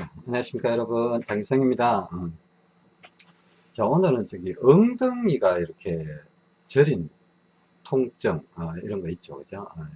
안녕하십니까 여러분 장기성입니다 음. 자 오늘은 저기 엉덩이가 이렇게 저린 통증 어, 이런 거 있죠 그죠 어.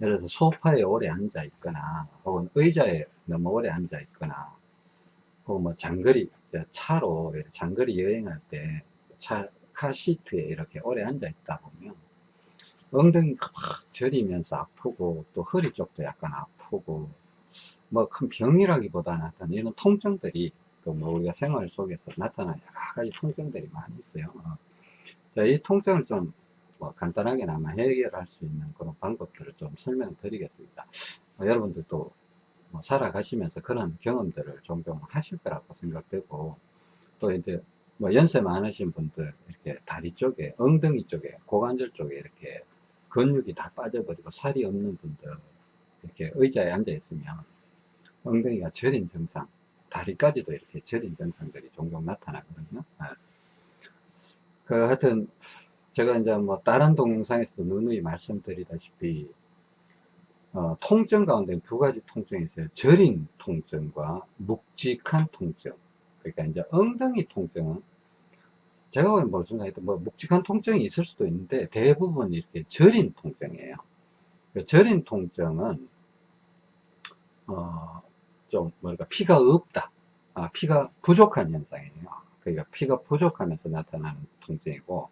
예를 들어서 소파에 오래 앉아 있거나 혹은 의자에 너무 오래 앉아 있거나 혹은 뭐 장거리 차로 장거리 여행할 때 차 카시트에 이렇게 오래 앉아 있다 보면 엉덩이가 막 저리면서 아프고 또 허리 쪽도 약간 아프고 뭐 큰 병이라기보다는 어떤 이런 통증들이 그 뭐 우리가 생활 속에서 나타나는 여러 가지 통증들이 많이 있어요. 어. 자, 이 통증을 좀 뭐 간단하게나마 해결할 수 있는 그런 방법들을 좀 설명을 드리겠습니다. 어, 여러분들도 뭐 살아가시면서 그런 경험들을 종종 하실 거라고 생각되고 또 이제 뭐 연세 많으신 분들 이렇게 다리 쪽에 엉덩이 쪽에 고관절 쪽에 이렇게 근육이 다 빠져버리고 살이 없는 분들 이렇게 의자에 앉아 있으면 엉덩이가 저린 증상 다리까지도 이렇게 저린 증상들이 종종 나타나거든요. 네. 그 하여튼 제가 이제 뭐 다른 동영상에서도 누누이 말씀드리다시피 어, 통증 가운데 두 가지 통증이 있어요. 저린 통증과 묵직한 통증. 그러니까 이제 엉덩이 통증은 제가 보기엔 말씀드렸던 뭐 묵직한 통증이 있을 수도 있는데 대부분 이렇게 저린 통증이에요. 그 저린 통증은 어, 좀 뭐랄까 피가 없다. 아, 피가 부족한 현상이에요. 그러니까 피가 부족하면서 나타나는 통증이고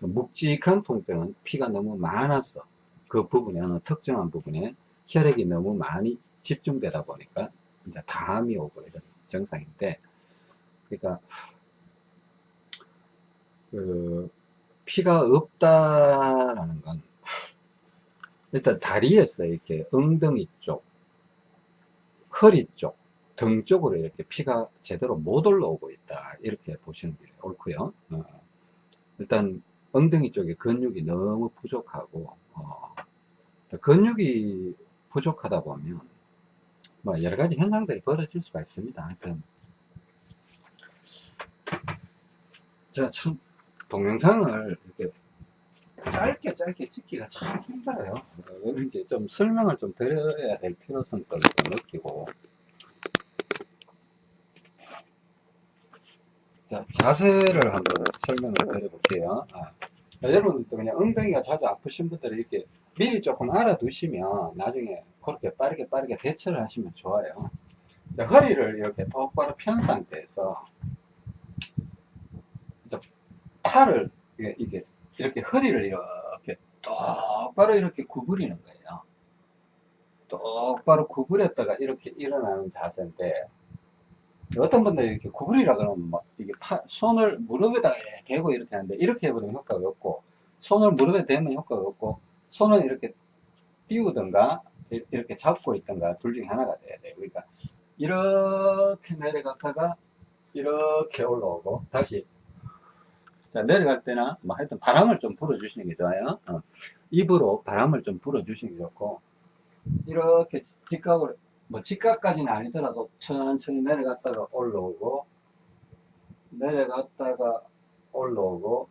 묵직한 통증은 피가 너무 많아서 그 부분에 어느 특정한 부분에 혈액이 너무 많이 집중되다 보니까 이제 담이 오고 이런 증상인데 그러니까 그 피가 없다라는 건 일단 다리에서 이렇게 엉덩이 쪽 허리 쪽, 등 쪽으로 이렇게 피가 제대로 못 올라오고 있다. 이렇게 보시는 게 옳고요. 어, 일단 엉덩이 쪽에 근육이 너무 부족하고 어, 근육이 부족하다 보면 뭐 여러 가지 현상들이 벌어질 수가 있습니다. 하여튼 제가 참 동영상을 이렇게 짧게 짧게 찍기가 참 힘들어요. 이제 좀 설명을 좀 드려야 될 필요성을 좀 느끼고. 자 자세를 한번 설명을 드려 볼게요. 아, 여러분들도 그냥 엉덩이가 자주 아프신 분들은 이렇게 미리 조금 알아두시면 나중에 그렇게 빠르게 빠르게 대처를 하시면 좋아요. 자, 허리를 이렇게 똑바로 편 상태에서 팔을 이게 이렇게 허리를 이렇게 똑바로 이렇게 구부리는 거예요. 똑바로 구부렸다가 이렇게 일어나는 자세인데 어떤 분들이 이렇게 구부리라 그러면 막 이게 파, 손을 무릎에다가 이렇게 대고 이렇게 하는데 이렇게 해버리면 효과가 없고 손을 무릎에 대면 효과가 없고 손을 이렇게 띄우든가 이렇게 잡고 있든가 둘 중에 하나가 돼야 돼요. 그러니까 이렇게 내려갔다가 이렇게 올라오고 다시 자, 내려갈 때나, 뭐 하여튼 바람을 좀 불어주시는 게 좋아요. 어. 입으로 바람을 좀 불어주시는 게 좋고, 이렇게 직각으로, 뭐 직각까지는 아니더라도 천천히 내려갔다가 올라오고, 내려갔다가 올라오고,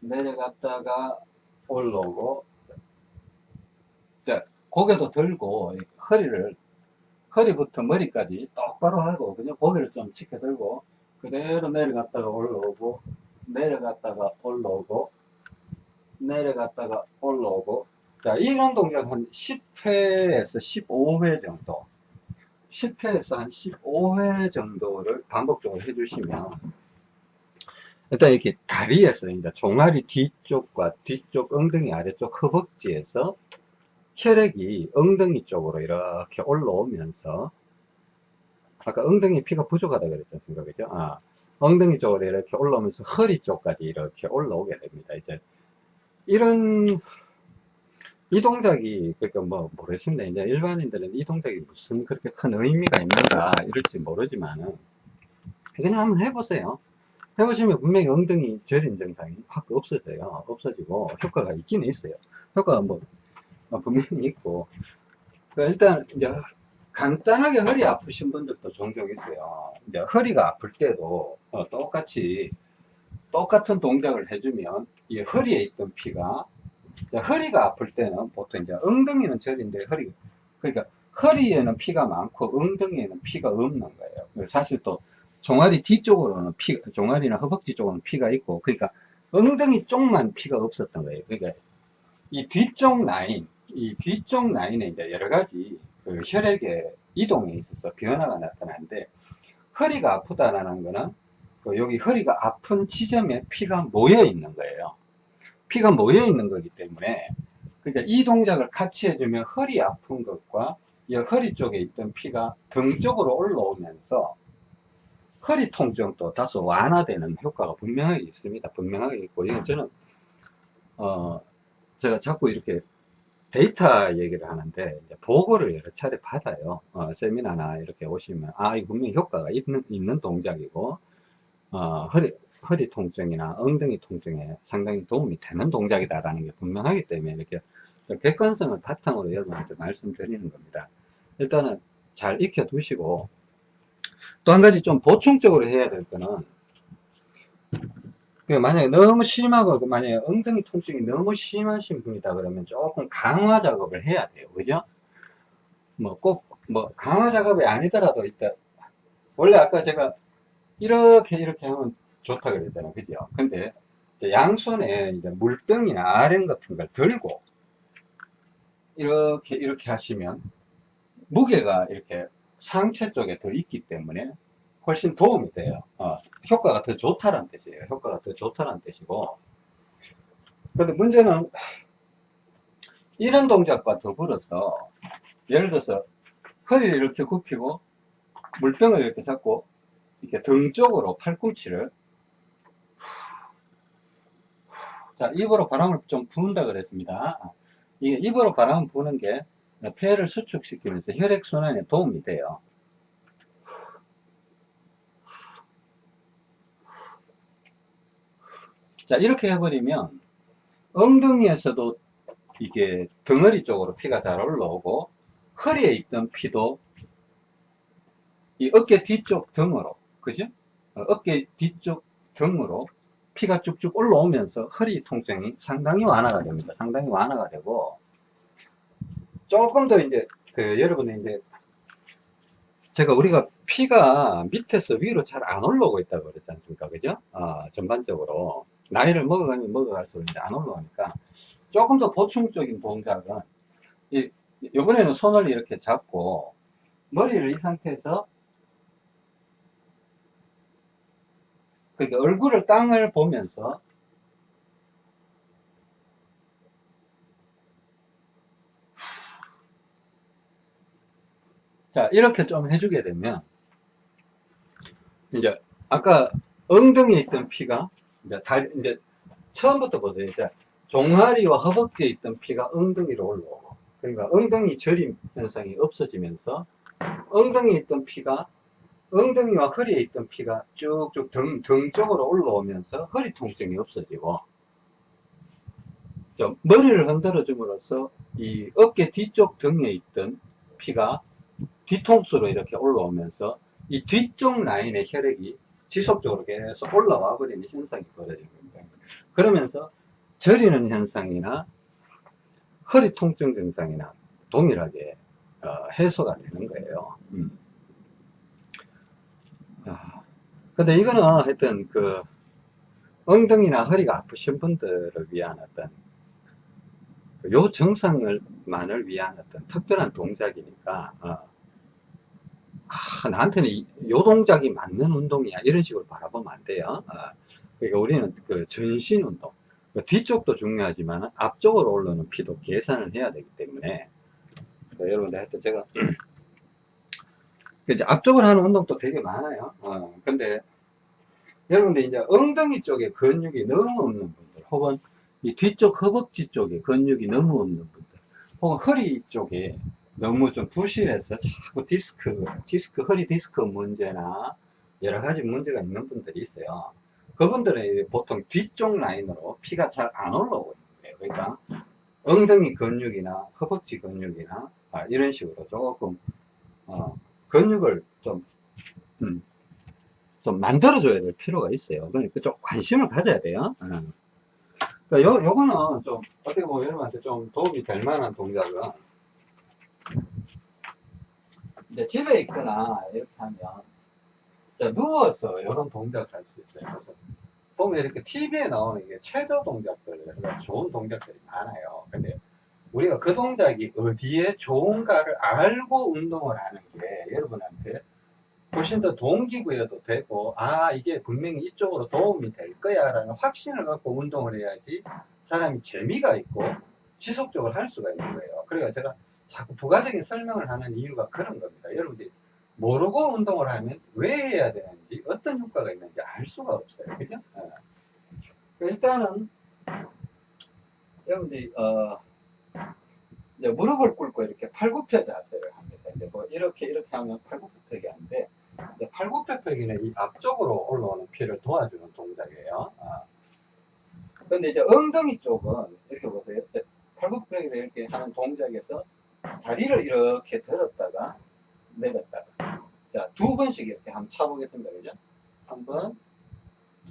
내려갔다가 올라오고, 자, 고개도 들고, 허리를, 허리부터 머리까지 똑바로 하고, 그냥 고개를 좀 치켜 들고, 그대로 내려갔다가 올라오고, 내려갔다가 올라오고 내려갔다가 올라오고. 자 이런 동작 한 10회에서 15회 정도. 10회에서 한 15회 정도를 반복적으로 해주시면 일단 이렇게 다리에서 이제 종아리 뒤쪽과 뒤쪽 엉덩이 아래쪽 허벅지에서 혈액이 엉덩이 쪽으로 이렇게 올라오면서 아까 엉덩이 피가 부족하다 그랬지 않습니까? 그죠? 아, 엉덩이 쪽으로 이렇게 올라오면서 허리 쪽까지 이렇게 올라오게 됩니다. 이제 이런 이 동작이 그러니까 뭐 모르겠습니다. 이제 일반인들은 이 동작이 무슨 그렇게 큰 의미가 있는가 이럴지 모르지만은 그냥 한번 해보세요. 해보시면 분명히 엉덩이 저린 증상이 확 없어져요. 없어지고 효과가 있기는 있어요. 효과가 뭐 분명히 있고 그러니까 일단 이제 간단하게 허리 아프신 분들도 종종 있어요. 이제 허리가 아플 때도 어, 똑같이 똑같은 동작을 해주면 이 허리에 있던 피가 허리가 아플 때는 보통 이제 엉덩이는 저린데 허리 그러니까 허리에는 피가 많고 엉덩이에는 피가 없는 거예요. 사실 또 종아리 뒤쪽으로는 피, 종아리나 허벅지 쪽으로는 피가 있고, 그러니까 엉덩이 쪽만 피가 없었던 거예요. 그러니까 이 뒤쪽 라인, 이 뒤쪽 라인에 이제 여러 가지 그 혈액의 이동에 있어서 변화가 나타나는데, 허리가 아프다라는 거는 그 여기 허리가 아픈 지점에 피가 모여 있는 거예요. 피가 모여 있는 거기 때문에, 그러니까 이 동작을 같이 해주면 허리 아픈 것과 이 허리 쪽에 있던 피가 등 쪽으로 올라오면서 허리 통증도 다소 완화되는 효과가 분명하게 있습니다. 분명하게 있고, 이건 저는, 어, 제가 자꾸 이렇게 데이터 얘기를 하는데, 보고를 여러 차례 받아요. 어, 세미나나 이렇게 오시면, 아, 이거 분명히 효과가 있는, 있는 동작이고, 어, 허리, 허리 통증이나 엉덩이 통증에 상당히 도움이 되는 동작이다 라는 게 분명하기 때문에 이렇게 객관성을 바탕으로 여러분한테 말씀드리는 겁니다. 일단은 잘 익혀 두시고, 또 한 가지 좀 보충적으로 해야 될 거는 그 만약에 너무 심하고 그 만약에 엉덩이 통증이 너무 심하신 분이다 그러면 조금 강화 작업을 해야 돼요. 그죠? 뭐꼭뭐 강화 작업이 아니더라도 일단 원래 아까 제가 이렇게 이렇게 하면 좋다 그랬잖아요. 그죠? 근데 양손에 이제 물병이나 아령 같은 걸 들고 이렇게 이렇게 하시면 무게가 이렇게 상체 쪽에 더 있기 때문에 훨씬 도움이 돼요. 어, 효과가 더 좋다는 뜻이에요. 효과가 더 좋다는 뜻이고. 근데 문제는 이런 동작과 더불어서 예를 들어서 허리를 이렇게 굽히고 물병을 이렇게 잡고 이렇게 등 쪽으로 팔꿈치를 자 입으로 바람을 좀 부은다 그랬습니다. 입으로 바람을 부는 게 폐를 수축시키면서 혈액순환에 도움이 돼요. 자, 이렇게 해버리면 엉덩이에서도 이게 덩어리 쪽으로 피가 잘 올라오고 허리에 있던 피도 이 어깨 뒤쪽 등으로, 그죠? 어, 어깨 뒤쪽 등으로 피가 쭉쭉 올라오면서 허리 통증이 상당히 완화가 됩니다. 상당히 완화가 되고 조금 더 이제 그 여러분이 이제 제가 우리가 피가 밑에서 위로 잘 안 올라오고 있다고 그랬지 않습니까? 그죠? 어, 전반적으로. 나이를 먹어가면 먹어갈수록 이제 안 올라오니까 조금 더 보충적인 동작은 이, 이번에는 손을 이렇게 잡고 머리를 이 상태에서 그러니까 얼굴을 땅을 보면서 자 이렇게 좀 해주게 되면 이제 아까 엉덩이에 있던 피가 이제 달 이제 처음부터 보세요. 이제 종아리와 허벅지에 있던 피가 엉덩이로 올라오고 그러니까 엉덩이 저림 현상이 없어지면서 엉덩이에 있던 피가 엉덩이와 허리에 있던 피가 쭉쭉 등, 등 쪽으로 올라오면서 허리 통증이 없어지고 머리를 흔들어 줌으로써 이 어깨 뒤쪽 등에 있던 피가 뒤통수로 이렇게 올라오면서 이 뒤쪽 라인의 혈액이 지속적으로 계속 올라와 버리는 현상이 벌어진 겁니다. 그러면서 저리는 현상이나 허리 통증 증상이나 동일하게 어, 해소가 되는 거예요. 음. 아, 근데 이거는 하여튼 그 엉덩이나 허리가 아프신 분들을 위한 어떤 그요 증상을 만을 위한 어떤 특별한 동작이니까 어, 아, 나한테는 이, 요 동작이 맞는 운동이야. 이런 식으로 바라보면 안 돼요. 아, 그러니까 우리는 그 전신 운동 그 뒤쪽도 중요하지만 앞쪽으로 올라오는 피도 계산을 해야 되기 때문에. 그 여러분들 하여튼 제가 이제 앞쪽으로 하는 운동도 되게 많아요. 어, 근데 여러분들 이제 엉덩이 쪽에 근육이 너무 없는 분들 혹은 이 뒤쪽 허벅지 쪽에 근육이 너무 없는 분들 혹은 허리 쪽에 너무 좀 부실해서 자꾸 디스크, 디스크, 허리 디스크 문제나 여러 가지 문제가 있는 분들이 있어요. 그분들은 보통 뒤쪽 라인으로 피가 잘 안 올라오고 있는 거예요. 그러니까 엉덩이 근육이나 허벅지 근육이나 아, 이런 식으로 조금 어, 근육을 좀, 음, 좀 만들어줘야 될 필요가 있어요. 그러니까 좀 관심을 가져야 돼요. 음. 그러니까 요, 요거는 좀 어떻게 보면 여러분한테 좀 도움이 될 만한 동작은 이제 집에 있거나 이렇게 하면 자, 누워서 이런 동작을 할 수 있어요. 그래서 보면 이렇게 TV에 나오는 게 최저 동작들, 그러니까 좋은 동작들이 많아요. 근데 우리가 그 동작이 어디에 좋은가를 알고 운동을 하는 게 여러분한테 훨씬 더 동기부여도 되고, 아, 이게 분명히 이쪽으로 도움이 될 거야 라는 확신을 갖고 운동을 해야지 사람이 재미가 있고 지속적으로 할 수가 있는 거예요. 그러니까 제가 자꾸 부가적인 설명을 하는 이유가 그런 겁니다. 여러분들이 모르고 운동을 하면 왜 해야 되는지 어떤 효과가 있는지 알 수가 없어요. 그죠? 어. 일단은 여러분들이 어, 이제 무릎을 꿇고 이렇게 팔굽혀 자세를 합니다. 이제 뭐 이렇게 이렇게 하면 팔굽혀펴기 하는데 팔굽혀펴기는 이 앞쪽으로 올라오는 피를 도와주는 동작이에요. 어. 근데 이제 엉덩이 쪽은 이렇게 보세요. 팔굽혀펴기를 이렇게 하는 동작에서 다리를 이렇게 들었다가 내렸다가. 자 두 번씩 이렇게 한번 차보겠습니다. 그죠? 한번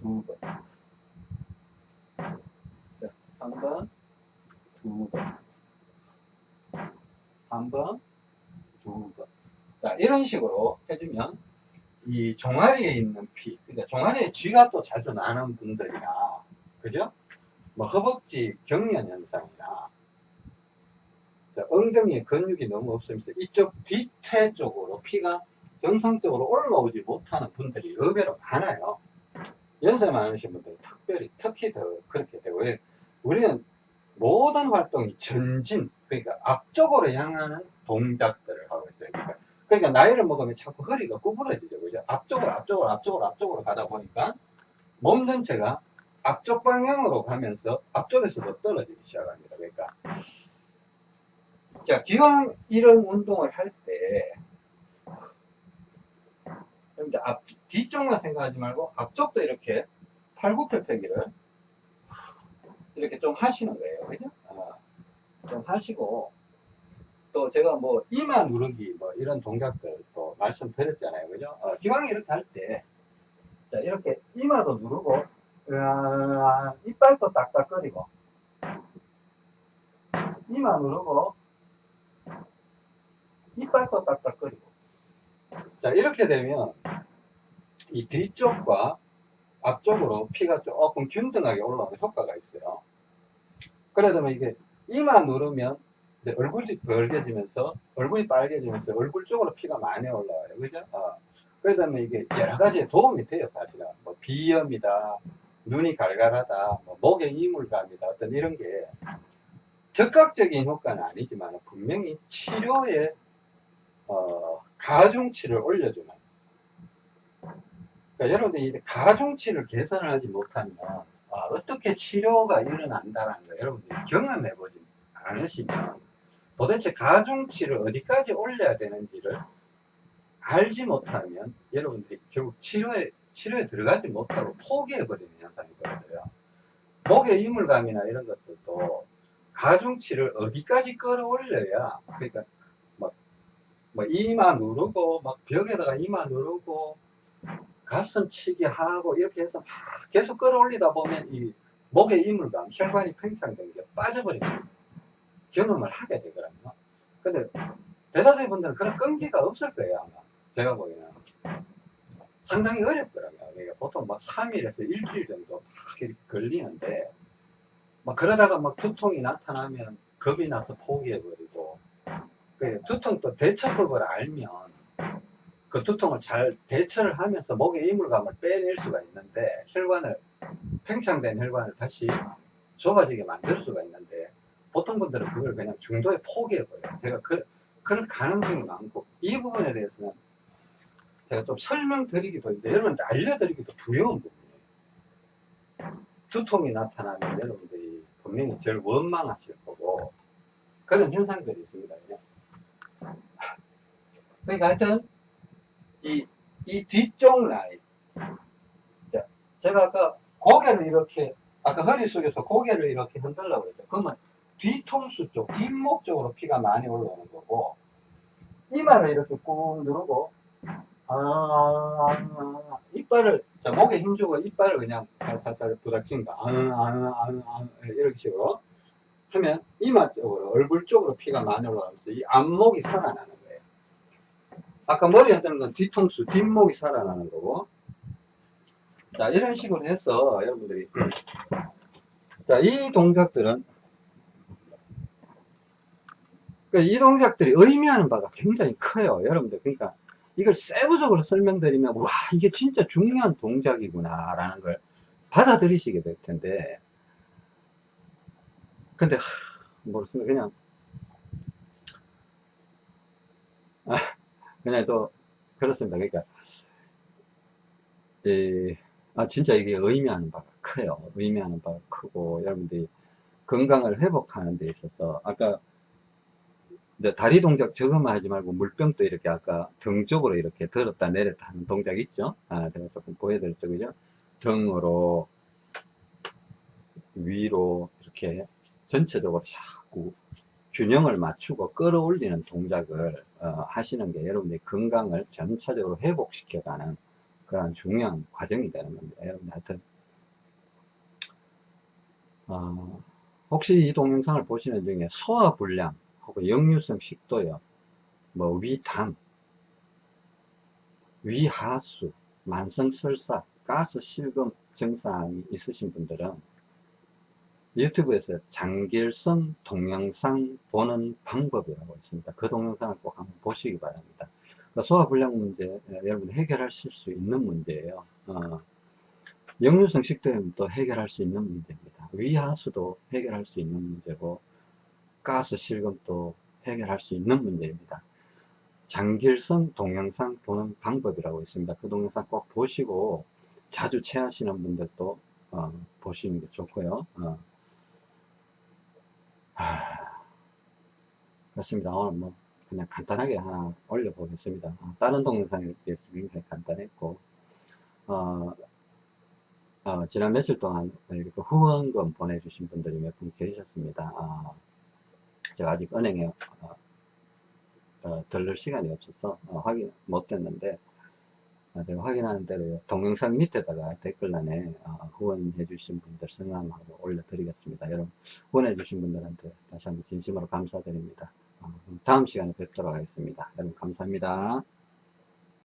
두 번. 자한번 두 번. 한 번 두 번 자 이런 식으로 해주면 이 종아리에 있는 피 그러니까 종아리에 쥐가 또 자주 나는 분들이나 그죠? 뭐 허벅지 경련 현상이나 엉덩이에 근육이 너무 없으면서 이쪽 뒤태 쪽으로 피가 정상적으로 올라오지 못하는 분들이 의외로 많아요. 연세 많으신 분들은 특별히, 특히 더 그렇게 되고, 왜? 우리는 모든 활동이 전진, 그러니까 앞쪽으로 향하는 동작들을 하고 있어요. 그러니까, 그러니까 나이를 먹으면 자꾸 허리가 구부러지죠. 그죠? 앞쪽으로, 앞쪽으로, 앞쪽으로, 앞쪽으로 가다 보니까 몸 전체가 앞쪽 방향으로 가면서 앞쪽에서도 떨어지기 시작합니다. 그러니까 자, 기왕 이런 운동을 할 때, 앞, 뒤쪽만 생각하지 말고 앞쪽도 이렇게 팔굽혀펴기를 이렇게 좀 하시는 거예요. 그죠? 어, 좀 하시고, 또 제가 뭐 이마 누르기 뭐 이런 동작들 또 말씀드렸잖아요. 그죠? 어, 기왕 이렇게 할 때, 자, 이렇게 이마도 누르고, 으아, 이빨도 딱딱거리고, 이마 누르고, 이빨도 딱딱거리고. 자, 이렇게 되면 이 뒤쪽과 앞쪽으로 피가 조금 균등하게 올라오는 효과가 있어요. 그러다 이게 이만 누르면 얼굴이 벌게지면서 얼굴이 빨개지면서 얼굴 쪽으로 피가 많이 올라와요. 그죠? 어. 그러다 이게 여러 가지에 도움이 돼요, 사실은. 뭐 비염이다, 눈이 갈갈하다, 뭐 목에 이물감이다, 어떤 이런 게 적극적인 효과는 아니지만 분명히 치료에 어, 가중치를 올려주는. 그러니까 여러분들이 가중치를 개선을 하지 못하면 아, 어떻게 치료가 일어난다는 거 여러분들이 경험해 보지 않으시면 도대체 가중치를 어디까지 올려야 되는지를 알지 못하면 여러분들이 결국 치료에 치료에 들어가지 못하고 포기해 버리는 현상이 거든요. 목의 이물감이나 이런 것들도 가중치를 어디까지 끌어올려야 그러니까 뭐 이마 누르고 막 벽에다가 이마 누르고 가슴 치기 하고 이렇게 해서 막 계속 끌어올리다 보면 이 목의 이물감, 혈관이 팽창된 게 빠져버립니다. 경험을 하게 되거든요. 근데 대다수의 분들은 그런 끈기가 없을 거예요, 아마. 제가 보기에는. 상당히 어렵더라고요. 그러니까 보통 막 3일에서 일주일 정도 막 걸리는데, 막 그러다가 막 두통이 나타나면 겁이 나서 포기해버리고, 그 두통도 대처법을 알면 그 두통을 잘 대처를 하면서 목의 이물감을 빼낼 수가 있는데 혈관을 팽창된 혈관을 다시 좁아지게 만들 수가 있는데 보통 분들은 그걸 그냥 중도에 포기해버려요. 제가 그, 그럴 가능성이 많고 이 부분에 대해서는 제가 좀 설명드리기도 했는데 여러분들 알려드리기도 두려운 부분이에요. 두통이 나타나면 여러분들이 분명히 저를 원망하실 거고 그런 현상들이 있습니다. 그냥. 그러니까 하여튼 이, 이 뒤쪽 라인. 자, 제가 아까 고개를 이렇게 아까 허리 속에서 고개를 이렇게 흔들려고 그랬죠. 그러면 뒤통수 쪽 뒷목 쪽으로 피가 많이 올라오는 거고 이마를 이렇게 꾹 누르고 아, 이빨을 자 목에 힘주고 이빨을 그냥 살살살 거 아, 아, 아, 아, 이렇게 식으로 하면 이마 쪽으로 얼굴 쪽으로 피가 많이 올라가면서 이 안목이 살아나는 아까 머리 흔드는 건 뒤통수, 뒷목이 살아나는 거고. 자, 이런 식으로 해서 여러분들이. 자, 이 동작들은 그이 동작들이 의미하는 바가 굉장히 커요. 여러분들. 그러니까 이걸 세부적으로 설명드리면, 와, 이게 진짜 중요한 동작이구나, 라는 걸 받아들이시게 될 텐데. 근데, 하, 모르겠습니다. 그냥, 아, 또, 그렇습니다. 그러니까, 이, 아, 진짜 이게 의미하는 바가 커요. 의미하는 바가 크고, 여러분들이 건강을 회복하는 데 있어서, 아까 이제 다리 동작 저것만 하지 말고 물병도 이렇게 아까 등 쪽으로 이렇게 들었다 내렸다 하는 동작 있죠? 아, 제가 조금 보여드렸죠, 그죠? 등으로 위로 이렇게 전체적으로 자꾸 균형을 맞추고 끌어올리는 동작을 어, 하시는 게 여러분의 건강을 전체적으로 회복시켜가는 그런 중요한 과정이 되는 겁니다. 여러분 하여튼 어, 혹시 이 동영상을 보시는 중에 소화불량 혹은 역류성 식도염, 뭐 위담, 위하수, 만성설사, 가스 실금 증상이 있으신 분들은 유튜브에서 장길성 동영상 보는 방법이라고 있습니다. 그 동영상을 꼭 한번 보시기 바랍니다. 그러니까 소화불량 문제 예, 여러분 해결하실 수 있는 문제예요. 어, 역류성 식도염도 해결할 수 있는 문제입니다. 위하수도 해결할 수 있는 문제고 가스 실금도 해결할 수 있는 문제입니다. 장길성 동영상 보는 방법이라고 있습니다. 그 동영상 꼭 보시고 자주 체하시는 분들도 어, 보시는 게 좋고요. 어. 하... 그렇습니다. 오늘 뭐 그냥 간단하게 하나 올려보겠습니다. 어, 다른 동영상에 비해서 굉장히 간단했고 어, 어, 지난 며칠 동안 이렇게 후원금 보내주신 분들이 몇 분 계셨습니다. 어, 제가 아직 은행에 어, 어, 들를 시간이 없어서 어, 확인 못 됐는데 어, 제가 확인하는 대로 동영상 밑에다가 댓글란에 어, 후원해 주신 분들 성함하고 올려드리겠습니다. 여러분 후원해 주신 분들한테 다시 한번 진심으로 감사드립니다. 어, 다음 시간에 뵙도록 하겠습니다. 여러분 감사합니다.